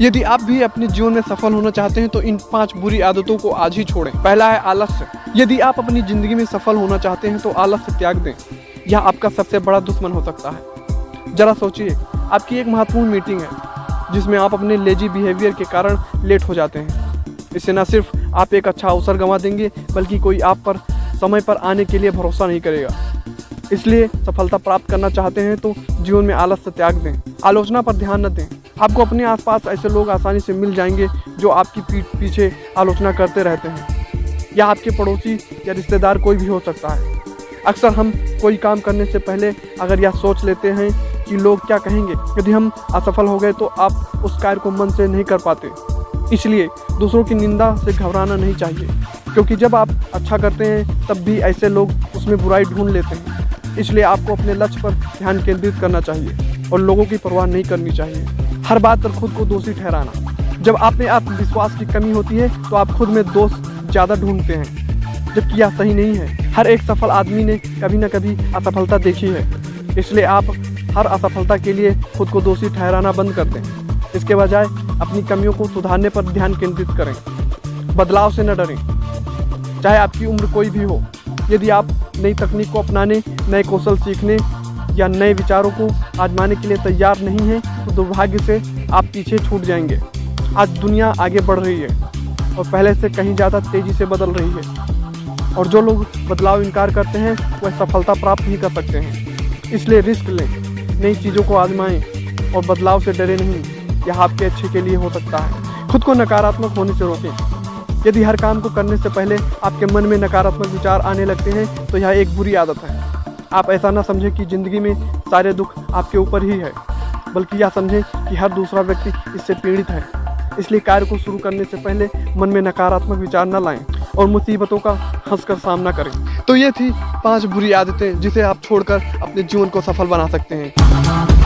यदि आप भी अपने जीवन में सफल होना चाहते हैं तो इन पाँच बुरी आदतों को आज ही छोड़ें। पहला है आलस्य। यदि आप अपनी ज़िंदगी में सफल होना चाहते हैं तो आलस्य त्याग दें। यह आपका सबसे बड़ा दुश्मन हो सकता है। जरा सोचिए, आपकी एक महत्वपूर्ण मीटिंग है, जिसमें आप अपने लेजी बिहेवियर के कारण लेट हो जाते हैं। इससे न सिर्फ़ आप एक अच्छा अवसर गंवा देंगे, बल्कि कोई आप पर, समय पर आने के लिए भरोसा नहीं करेगा। इसलिए सफलता प्राप्त करना चाहते हैं तो जीवन में आलस्य त्याग दें। आलोचना पर ध्यान न दें। आपको अपने आसपास ऐसे लोग आसानी से मिल जाएँगे जो आपकी पीठ पीछे आलोचना करते रहते हैं। या आपके पड़ोसी या रिश्तेदार कोई भी हो सकता है। अक्सर हम कोई काम करने से पहले अगर यह सोच लेते हैं कि लोग क्या कहेंगे, यदि हम असफल हो गए तो आप उस कार्य को मन से नहीं कर पाते। इसलिए दूसरों की निंदा से घबराना नहीं चाहिए, क्योंकि जब आप अच्छा करते हैं, तब भी ऐसे लोग उसमें बुराई ढूंढ लेते हैं। इसलिए आपको अपने लक्ष्य पर ध्यान केंद्रित करना चाहिए और लोगों की परवाह नहीं करनी चाहिए। हर बात पर खुद को दोषी ठहराना। जब आप में आत्मविश्वास की कमी होती है तो आप खुद में दोष ज़्यादा ढूंढते हैं। जबकि यह सही नहीं है। हर एक सफल आदमी ने कभी ना कभी असफलता देखी है। इसलिए आप हर असफलता के लिए खुद को दोषी ठहराना बंद कर दें। इसके बजाय अपनी कमियों को सुधारने पर ध्यान केंद्रित करें। बदलाव से न डरें। चाहे आपकी उम्र कोई भी हो, यदि आप नई तकनीक को अपनाने, नए कौशल सीखने या नए विचारों को आजमाने के लिए तैयार नहीं हैं तो दुर्भाग्य से आप पीछे छूट जाएँगे। आज दुनिया आगे बढ़ रही है और पहले से कहीं ज़्यादा तेज़ी से बदल रही है। और जो लोग बदलाव इनकार करते हैं, वह सफलता प्राप्त नहीं कर सकते हैं। इसलिए रिस्क लें, नई चीज़ों को आजमाएँ और बदलाव से डरे नहीं। यह आपके अच्छे के लिए हो सकता है। खुद को नकारात्मक होने से रोकें। यदि हर काम को करने से पहले आपके मन में नकारात्मक विचार आने लगते हैं तो यह एक बुरी आदत है। आप ऐसा ना समझें कि ज़िंदगी में सारे दुख आपके ऊपर ही है, बल्कि यह समझें कि हर दूसरा व्यक्ति इससे पीड़ित है। इसलिए कार्य को शुरू करने से पहले मन में नकारात्मक विचार न लाएँ और मुसीबतों का हंसकर सामना करें। तो ये थी पाँच बुरी आदतें जिसे आप छोड़कर अपने जीवन को सफल बना सकते हैं।